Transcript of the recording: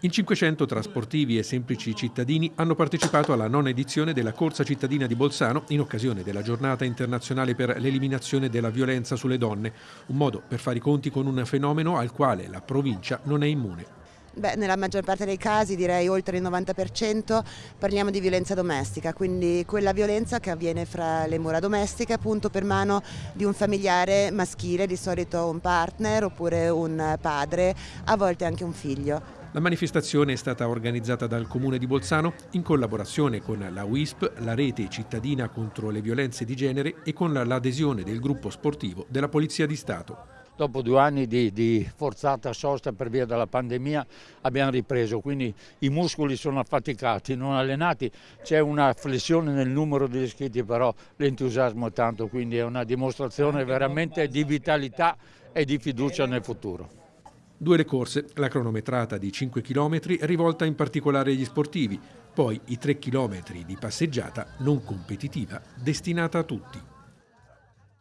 In 500 tra sportivi e semplici cittadini hanno partecipato alla nona edizione della Corsa cittadina di Bolzano in occasione della giornata internazionale per l'eliminazione della violenza sulle donne, un modo per fare i conti con un fenomeno al quale la provincia non è immune. Beh, nella maggior parte dei casi, direi oltre il 90%, parliamo di violenza domestica, quindi quella violenza che avviene fra le mura domestiche appunto per mano di un familiare maschile, di solito un partner oppure un padre, a volte anche un figlio. La manifestazione è stata organizzata dal Comune di Bolzano in collaborazione con la WISP, la rete cittadina contro le violenze di genere e con l'adesione del gruppo sportivo della Polizia di Stato. Dopo due anni di, di, forzata sosta per via della pandemia abbiamo ripreso, quindi i muscoli sono affaticati, non allenati, c'è una flessione nel numero degli iscritti, però l'entusiasmo è tanto, quindi è una dimostrazione veramente di vitalità e di fiducia nel futuro. Due le corse, la cronometrata di 5 km rivolta in particolare agli sportivi, poi i 3 km di passeggiata non competitiva destinata a tutti.